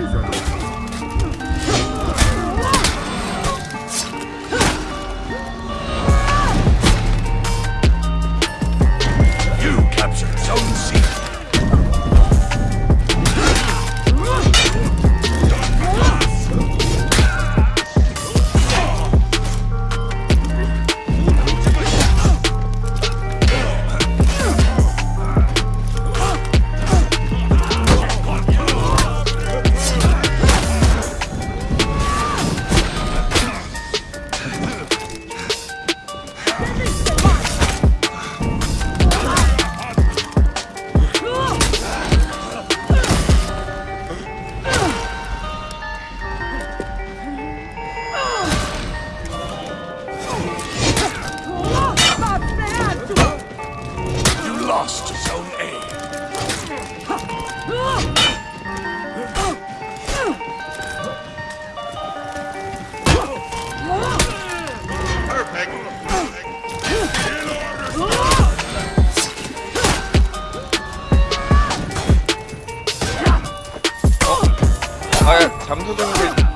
一下。lost Zone A. 잠수 정도